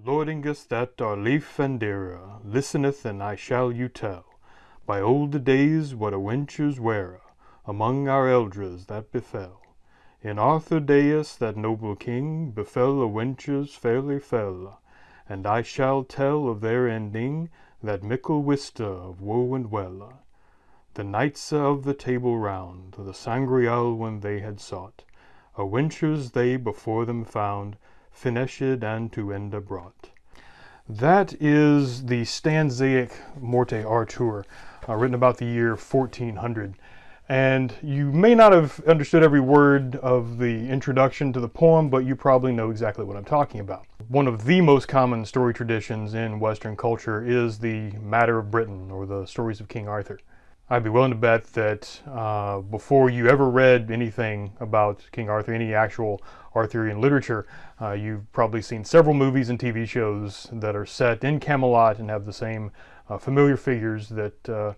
Lordingus that are lief and dearer, listeneth and I shall you tell, By olde days what a wenches were, among our eldres that befell. In Arthur dayes that noble king, befell a wenches fairly fell, And I shall tell of their ending, that mickle wiste of woe and welle. The knights of the Table Round, the Sangreal when they had sought, A wenches they before them found, finished and to ende brought. That is the stanzaic Morte Arthur, uh, written about the year 1400. And you may not have understood every word of the introduction to the poem, but you probably know exactly what I'm talking about. One of the most common story traditions in Western culture is the Matter of Britain, or the stories of King Arthur. I'd be willing to bet that uh, before you ever read anything about King Arthur, any actual Arthurian literature, uh, you've probably seen several movies and TV shows that are set in Camelot and have the same uh, familiar figures that uh,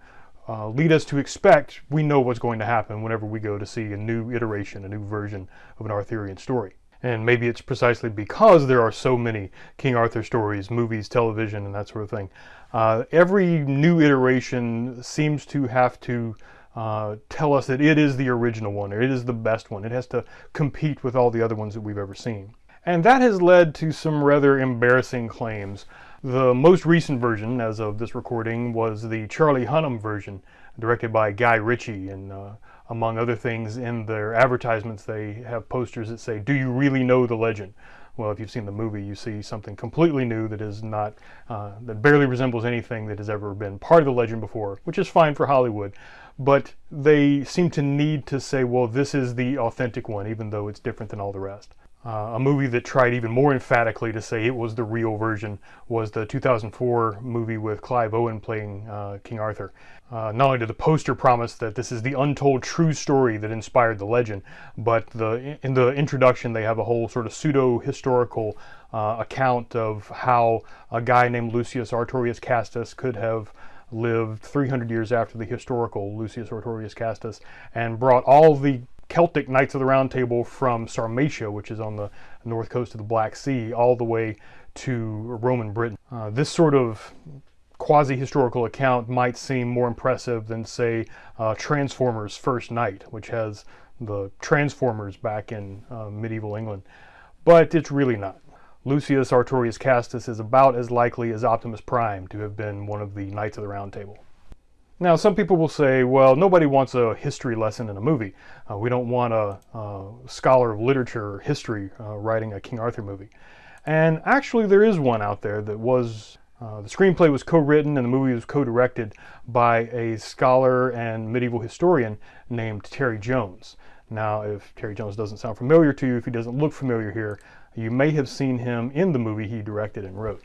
uh, lead us to expect we know what's going to happen whenever we go to see a new iteration, a new version of an Arthurian story. And maybe it's precisely because there are so many King Arthur stories, movies, television, and that sort of thing. Uh, every new iteration seems to have to uh, tell us that it is the original one, or it is the best one. It has to compete with all the other ones that we've ever seen. And that has led to some rather embarrassing claims. The most recent version, as of this recording, was the Charlie Hunnam version, directed by Guy Ritchie, and uh, among other things, in their advertisements, they have posters that say, do you really know the legend? Well, if you've seen the movie, you see something completely new that is not, uh, that barely resembles anything that has ever been part of the legend before, which is fine for Hollywood. But they seem to need to say, well, this is the authentic one, even though it's different than all the rest. Uh, a movie that tried even more emphatically to say it was the real version was the 2004 movie with Clive Owen playing uh, King Arthur. Uh, not only did the poster promise that this is the untold true story that inspired the legend, but the, in the introduction they have a whole sort of pseudo-historical uh, account of how a guy named Lucius Artorius Castus could have lived 300 years after the historical Lucius Artorius Castus and brought all the Celtic Knights of the Round Table from Sarmatia, which is on the north coast of the Black Sea, all the way to Roman Britain. Uh, this sort of quasi-historical account might seem more impressive than, say, uh, Transformers First Knight, which has the Transformers back in uh, medieval England. But it's really not. Lucius Artorius Castus is about as likely as Optimus Prime to have been one of the Knights of the Round Table. Now, some people will say, well, nobody wants a history lesson in a movie. Uh, we don't want a, a, scholar of literature or history uh, writing a King Arthur movie. And actually, there is one out there that was, uh, the screenplay was co-written and the movie was co-directed by a scholar and medieval historian named Terry Jones. Now, if Terry Jones doesn't sound familiar to you, if he doesn't look familiar here, you may have seen him in the movie he directed and wrote.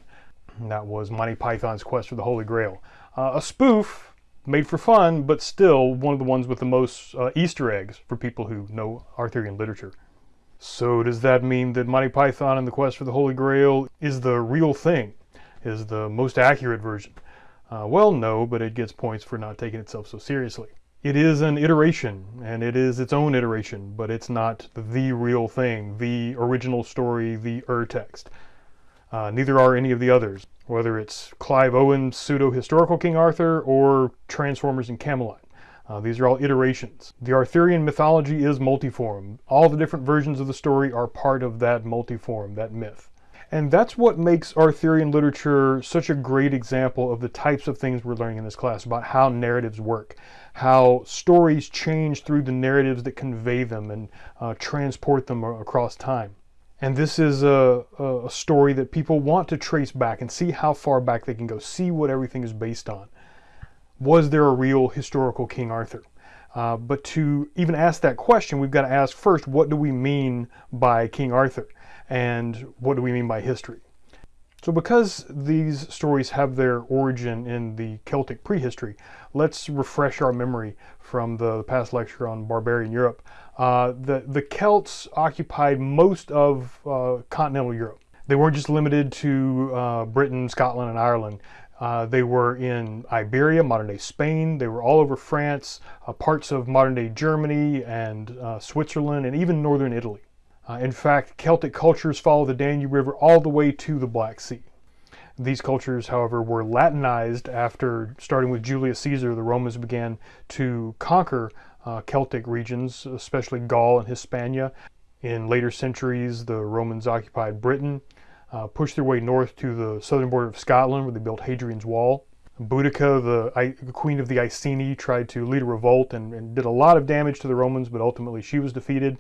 And that was Monty Python's Quest for the Holy Grail. Uh, a spoof made for fun, but still one of the ones with the most uh, Easter eggs for people who know Arthurian literature. So does that mean that Monty Python and the Quest for the Holy Grail is the real thing, is the most accurate version? Uh, well, no, but it gets points for not taking itself so seriously. It is an iteration, and it is its own iteration, but it's not the real thing, the original story, the ur-text. Uh, neither are any of the others whether it's Clive Owen's pseudo-historical King Arthur or Transformers and Camelot. Uh, these are all iterations. The Arthurian mythology is multiform. All the different versions of the story are part of that multiform, that myth. And that's what makes Arthurian literature such a great example of the types of things we're learning in this class about how narratives work, how stories change through the narratives that convey them and uh, transport them across time. And this is a, a, story that people want to trace back and see how far back they can go, see what everything is based on. Was there a real historical King Arthur? Uh, but to even ask that question, we've got to ask first, what do we mean by King Arthur? And what do we mean by history? So because these stories have their origin in the Celtic prehistory, let's refresh our memory from the past lecture on barbarian Europe. Uh, the, the Celts occupied most of uh, continental Europe. They weren't just limited to uh, Britain, Scotland, and Ireland. Uh, they were in Iberia, modern-day Spain. They were all over France, uh, parts of modern-day Germany and uh, Switzerland, and even northern Italy. In fact, Celtic cultures follow the Danube River all the way to the Black Sea. These cultures, however, were Latinized after, starting with Julius Caesar, the Romans began to conquer uh, Celtic regions, especially Gaul and Hispania. In later centuries, the Romans occupied Britain, uh, pushed their way north to the southern border of Scotland, where they built Hadrian's Wall. Boudica, the, the queen of the Iceni, tried to lead a revolt and, and, did a lot of damage to the Romans, but ultimately she was defeated.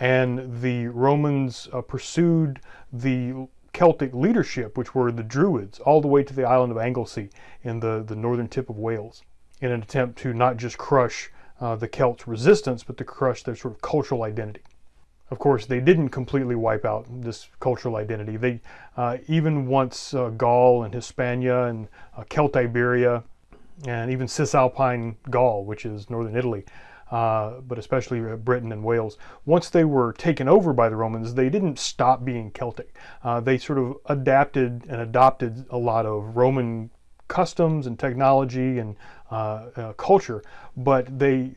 And the Romans uh, pursued the Celtic leadership, which were the Druids, all the way to the island of Anglesey in the, the northern tip of Wales, in an attempt to not just crush uh, the Celts' resistance, but to crush their sort of cultural identity. Of course, they didn't completely wipe out this cultural identity. They uh, even once uh, Gaul and Hispania and uh, Celtiberia and even Cisalpine Gaul, which is northern Italy, uh, but especially uh, Britain and Wales, once they were taken over by the Romans, they didn't stop being Celtic. Uh, they sort of adapted and adopted a lot of Roman customs and technology and culture, but they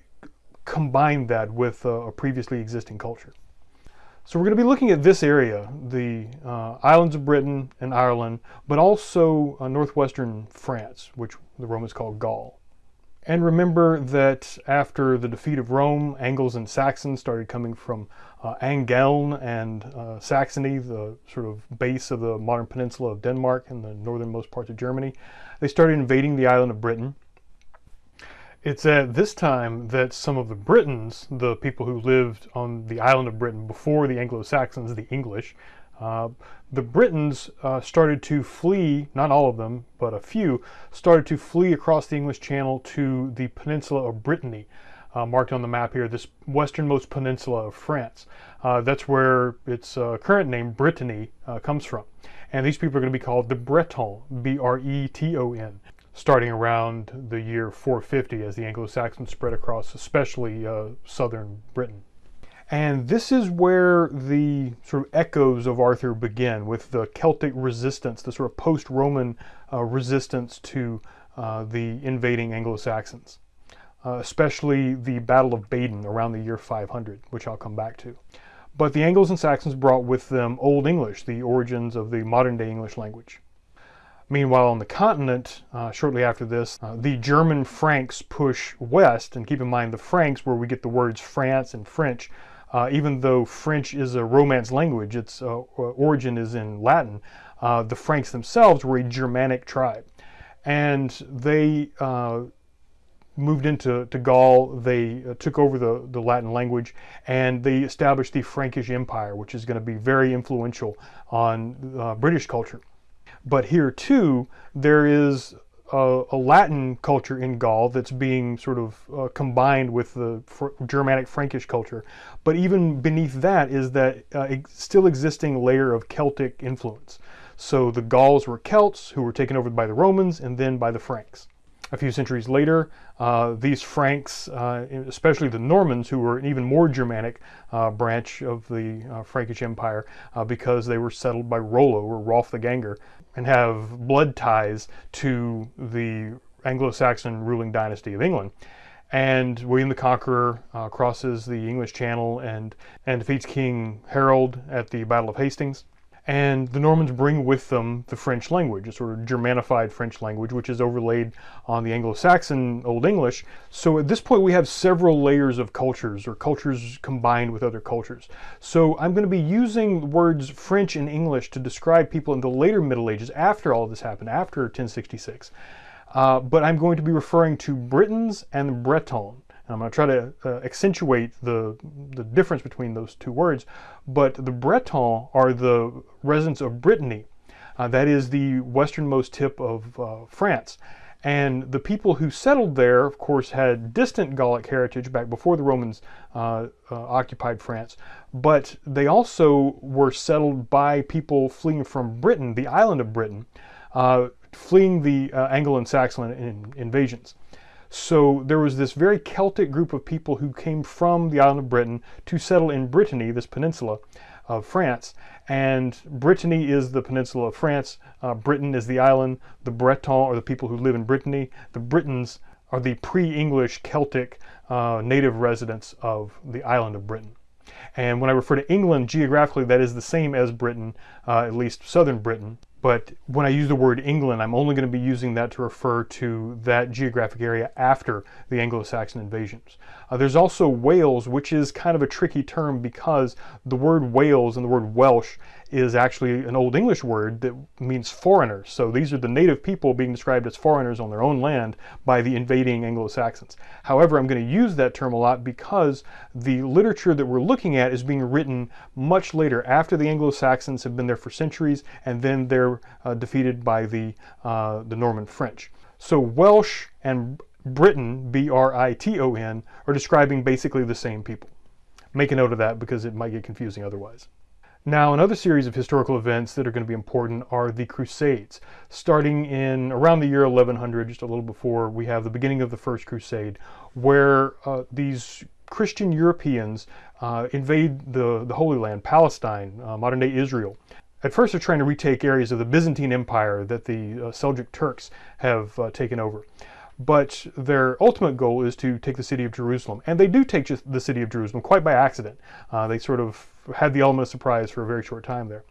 combined that with a previously existing culture. So we're going to be looking at this area, the uh, islands of Britain and Ireland, but also uh, northwestern France, which the Romans called Gaul. And remember that after the defeat of Rome, Angles and Saxons started coming from uh, Angeln and uh, Saxony, the sort of base of the modern peninsula of Denmark and the northernmost parts of Germany. They started invading the island of Britain. It's at this time that some of the Britons, the people who lived on the island of Britain before the Anglo-Saxons, the English, uh, the Britons uh, started to flee, not all of them, but a few, started to flee across the English Channel to the peninsula of Brittany, uh, marked on the map here, this westernmost peninsula of France. Uh, that's where its uh, current name, Brittany, uh, comes from. And these people are going to be called the Bretons, B-R-E-T-O-N starting around the year 450 as the Anglo-Saxons spread across especially uh, southern Britain. And this is where the sort of echoes of Arthur begin with the Celtic resistance, the sort of post-Roman uh, resistance to uh, the invading Anglo-Saxons, uh, especially the Battle of Baden around the year 500, which I'll come back to. But the Angles and Saxons brought with them Old English, the origins of the modern day English language. Meanwhile, on the continent, uh, shortly after this, uh, the German Franks push west, and keep in mind the Franks, where we get the words France and French, uh, even though French is a Romance language, its uh, origin is in Latin, uh, the Franks themselves were a Germanic tribe. And they uh, moved into to Gaul, they took over the, the Latin language, and they established the Frankish Empire, which is going to be very influential on British culture. But here too, there is a, a, Latin culture in Gaul that's being sort of uh, combined with the Germanic Frankish culture. But even beneath that is that uh, still existing layer of Celtic influence. So the Gauls were Celts who were taken over by the Romans and then by the Franks. A few centuries later, uh, these Franks, uh, especially the Normans, who were an even more Germanic uh, branch of the uh, Frankish Empire uh, because they were settled by Rollo or Rolf the Ganger and have blood ties to the Anglo-Saxon ruling dynasty of England. And William the Conqueror uh, crosses the English Channel and, and defeats King Harold at the Battle of Hastings. And the Normans bring with them the French language, a sort of Germanified French language, which is overlaid on the Anglo-Saxon Old English. So at this point we have several layers of cultures, or cultures combined with other cultures. So I'm going to be using words French and English to describe people in the later Middle Ages, after all this happened, after 1066. Uh, but I'm going to be referring to Britons and Bretons. I'm going to try to uh, accentuate the, the difference between those two words, but the Bretons are the residents of Brittany. Uh, that is the westernmost tip of uh, France. And the people who settled there, of course, had distant Gallic heritage back before the Romans uh, uh, occupied France, but they also were settled by people fleeing from Britain, the island of Britain, uh, fleeing the Anglo and Saxon in invasions. So there was this very Celtic group of people who came from the island of Britain to settle in Brittany, this peninsula of France. And Brittany is the peninsula of France. Uh, Britain is the island. The Bretons are the people who live in Brittany. The Britons are the pre-English Celtic uh, native residents of the island of Britain. And when I refer to England geographically, that is the same as Britain, uh, at least southern Britain. But when I use the word England, I'm only going to be using that to refer to that geographic area after the Anglo-Saxon invasions. Uh, there's also Wales, which is kind of a tricky term because the word Wales and the word Welsh is actually an Old English word that means foreigners. So these are the native people being described as foreigners on their own land by the invading Anglo-Saxons. However, I'm going to use that term a lot because the literature that we're looking at is being written much later after the Anglo-Saxons have been there for centuries and then they're uh, defeated by the, uh, the Norman French. So Welsh and Briton, B-R-I-T-O-N, are describing basically the same people. Make a note of that because it might get confusing otherwise. Now, another series of historical events that are going to be important are the Crusades. Starting in around the year 1100, just a little before, we have the beginning of the First Crusade, where uh, these Christian Europeans uh, invade the, the Holy Land, Palestine, uh, modern-day Israel. At first, they're trying to retake areas of the Byzantine Empire that the uh, Seljuk Turks have uh, taken over but their ultimate goal is to take the city of Jerusalem. And they do take the city of Jerusalem quite by accident. Uh, they sort of had the element of surprise for a very short time there.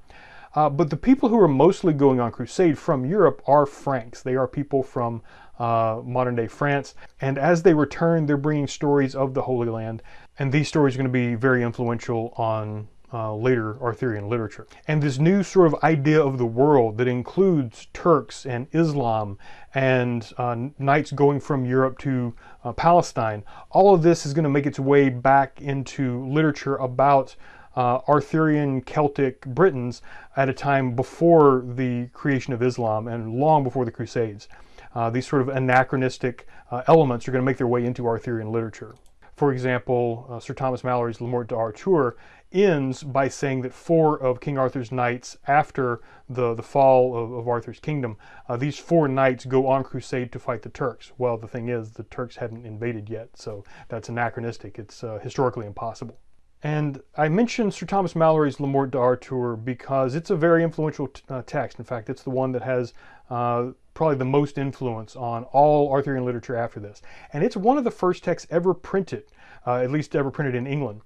Uh, but the people who are mostly going on crusade from Europe are Franks. They are people from uh, modern day France. And as they return, they're bringing stories of the Holy Land. And these stories are going to be very influential on uh, later Arthurian literature. And this new sort of idea of the world that includes Turks and Islam and uh, knights going from Europe to uh, Palestine, all of this is going to make its way back into literature about uh, Arthurian Celtic Britons at a time before the creation of Islam and long before the Crusades. Uh, these sort of anachronistic elements are going to make their way into Arthurian literature. For example, Sir Thomas Malory's Le Morte d'Arthur ends by saying that four of King Arthur's knights after the, the fall of, of Arthur's kingdom, uh, these four knights go on crusade to fight the Turks. Well, the thing is, the Turks hadn't invaded yet, so that's anachronistic. It's uh, historically impossible. And I mentioned Sir Thomas Malory's Le Morte d'Arthur because it's a very influential uh, text. In fact, it's the one that has uh, probably the most influence on all Arthurian literature after this. And it's one of the first texts ever printed, uh, at least ever printed in England.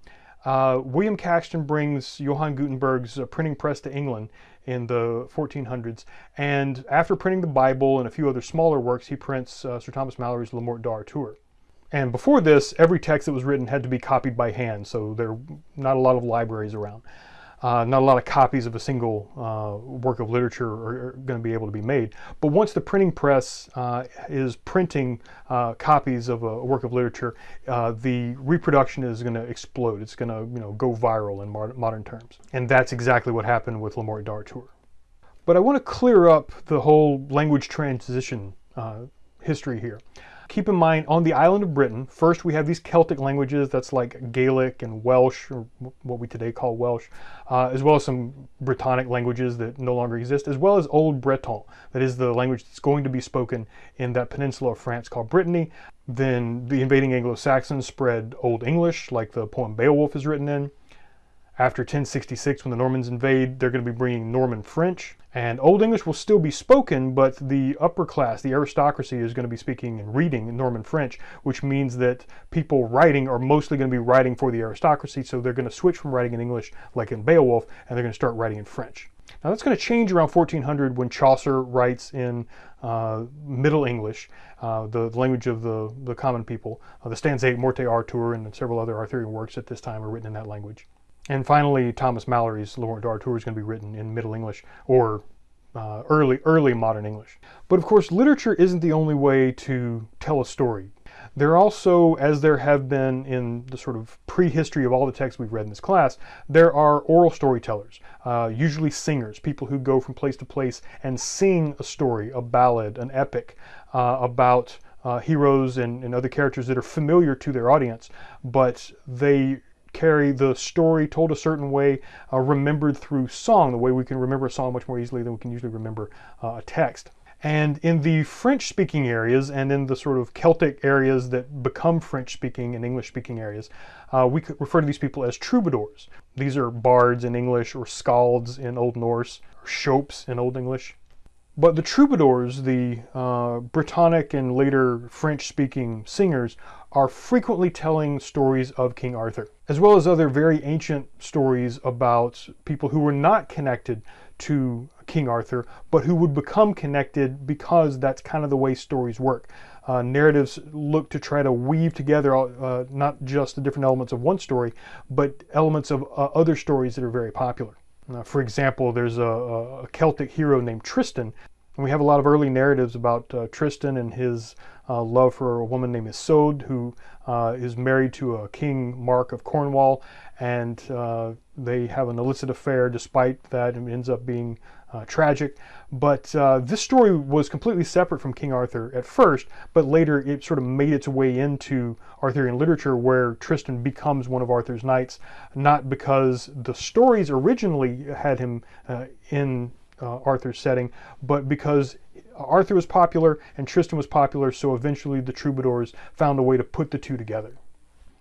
Uh, William Caxton brings Johann Gutenberg's uh, printing press to England in the 1400s, and after printing the Bible and a few other smaller works, he prints uh, Sir Thomas Malory's Le Morte d'Arthur. And before this, every text that was written had to be copied by hand, so there are not a lot of libraries around. Uh, not a lot of copies of a single uh, work of literature are, are going to be able to be made. But once the printing press uh, is printing uh, copies of a work of literature, uh, the reproduction is going to explode. It's going to you know, go viral in modern terms. And that's exactly what happened with Le Morte d'Arthur. But I want to clear up the whole language transition uh, history here. Keep in mind, on the island of Britain, first we have these Celtic languages, that's like Gaelic and Welsh, or what we today call Welsh, uh, as well as some Brittonic languages that no longer exist, as well as Old Breton, that is the language that's going to be spoken in that peninsula of France called Brittany. Then the invading Anglo-Saxons spread Old English, like the poem Beowulf is written in. After 1066, when the Normans invade, they're going to be bringing Norman French. And Old English will still be spoken, but the upper class, the aristocracy, is going to be speaking and reading Norman French, which means that people writing are mostly going to be writing for the aristocracy, so they're going to switch from writing in English, like in Beowulf, and they're going to start writing in French. Now that's going to change around 1400 when Chaucer writes in uh, Middle English, uh, the language of the, the common people. Uh, the stanzaic Morte Arthur and several other Arthurian works at this time are written in that language. And finally, Thomas Malory's Le Morte d'Arthur is going to be written in Middle English or uh, early, early modern English. But of course, literature isn't the only way to tell a story. There are also, as there have been in the sort of prehistory of all the texts we've read in this class, there are oral storytellers, uh, usually singers, people who go from place to place and sing a story, a ballad, an epic uh, about uh, heroes and, and other characters that are familiar to their audience, but they carry the story told a certain way, uh, remembered through song, the way we can remember a song much more easily than we can usually remember uh, a text. And in the French-speaking areas and in the sort of Celtic areas that become French-speaking and English-speaking areas, uh, we could refer to these people as troubadours. These are bards in English or skalds in Old Norse, or scops in Old English. But the troubadours, the uh, Brittonic and later French-speaking singers, are frequently telling stories of King Arthur, as well as other very ancient stories about people who were not connected to King Arthur, but who would become connected because that's kind of the way stories work. Uh, narratives look to try to weave together uh, not just the different elements of one story, but elements of uh, other stories that are very popular. Uh, for example, there's a, a, Celtic hero named Tristan. And we have a lot of early narratives about uh, Tristan and his uh, love for a woman named Isoude, who is married to a King Mark of Cornwall, and they have an illicit affair despite that and ends up being uh, tragic. But uh, this story was completely separate from King Arthur at first, but later it sort of made its way into Arthurian literature where Tristan becomes one of Arthur's knights, not because the stories originally had him uh, in uh, Arthur's setting, but because Arthur was popular and Tristan was popular, so eventually the troubadours found a way to put the two together.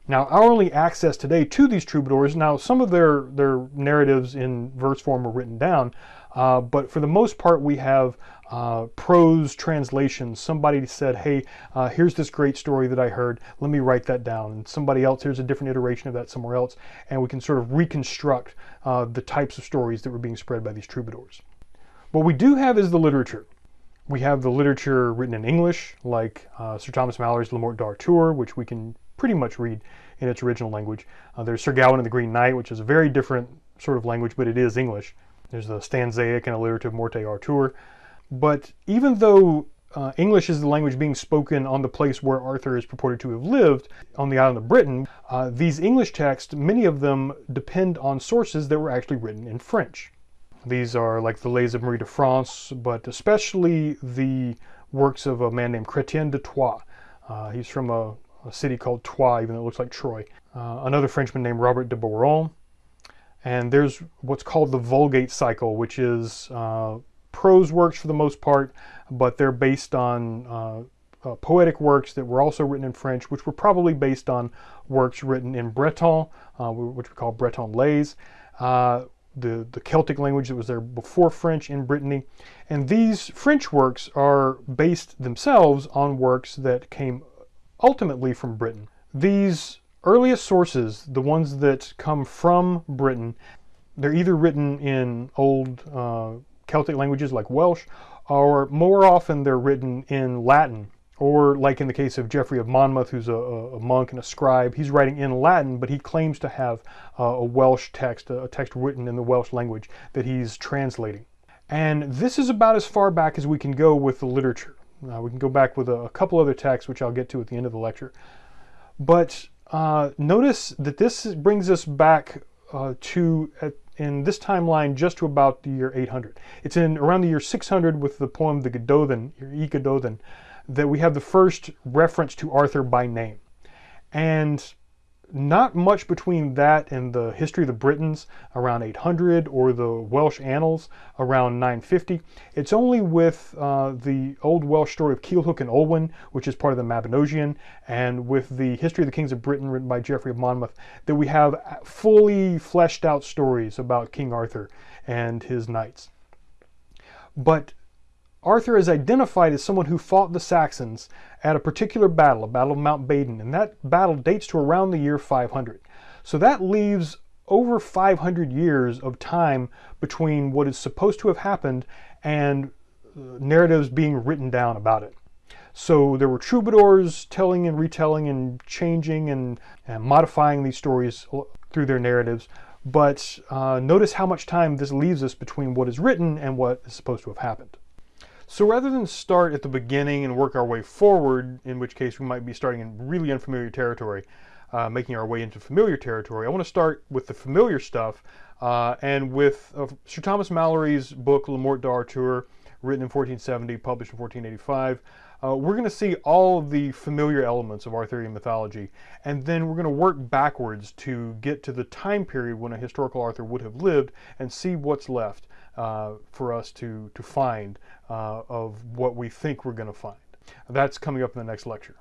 Now, our only access today to these troubadours, now some of their, their narratives in verse form are written down, uh, but for the most part, we have uh, prose translations. Somebody said, hey, uh, here's this great story that I heard. Let me write that down. And somebody else, here's a different iteration of that somewhere else. And we can sort of reconstruct uh, the types of stories that were being spread by these troubadours. What we do have is the literature. We have the literature written in English, like uh, Sir Thomas Malory's Le Morte d'Arthur, which we can pretty much read in its original language. Uh, there's Sir Gawain and the Green Knight, which is a very different sort of language, but it is English. There's the stanzaic and alliterative Morte Arthur. But even though uh, English is the language being spoken on the place where Arthur is purported to have lived, on the island of Britain, uh, these English texts, many of them depend on sources that were actually written in French. These are like the Lays of Marie de France, but especially the works of a man named Chrétien de Troyes. Uh, he's from a, a city called Troyes, even though it looks like Troy. Uh, another Frenchman named Robert de Boron. And there's what's called the Vulgate cycle, which is uh, prose works for the most part, but they're based on uh, uh, poetic works that were also written in French, which were probably based on works written in Breton, uh, which we call Breton lays. Uh, the, the Celtic language that was there before French in Brittany. And these French works are based themselves on works that came ultimately from Britain. These earliest sources, the ones that come from Britain, they're either written in old uh, Celtic languages like Welsh, or more often they're written in Latin. Or like in the case of Geoffrey of Monmouth, who's a, a monk and a scribe, he's writing in Latin, but he claims to have uh, a Welsh text, a text written in the Welsh language that he's translating. And this is about as far back as we can go with the literature. Uh, we can go back with a, a, couple other texts, which I'll get to at the end of the lecture. But uh, notice that this brings us back uh, to, at, in this timeline, just to about the year 800. It's in around the year 600 with the poem The Gododdin, Y Gododdin, that we have the first reference to Arthur by name. And not much between that and the history of the Britons around 800 or the Welsh annals around 950. It's only with uh, the old Welsh story of Culhwch and Olwen, which is part of the Mabinogion, and with the history of the kings of Britain written by Geoffrey of Monmouth, that we have fully fleshed out stories about King Arthur and his knights. But Arthur is identified as someone who fought the Saxons at a particular battle, a battle of Mount Baden, and that battle dates to around the year 500. So that leaves over 500 years of time between what is supposed to have happened and uh, narratives being written down about it. So there were troubadours telling and retelling and changing and, and modifying these stories through their narratives. But uh, notice how much time this leaves us between what is written and what is supposed to have happened. So rather than start at the beginning and work our way forward, in which case we might be starting in really unfamiliar territory, uh, making our way into familiar territory, I want to start with the familiar stuff uh, and with uh, Sir Thomas Malory's book Le Morte d'Arthur, written in 1470, published in 1485. Uh, we're going to see all of the familiar elements of Arthurian mythology, and then we're going to work backwards to get to the time period when a historical Arthur would have lived and see what's left uh, for us to, to find uh, of what we think we're going to find. That's coming up in the next lecture.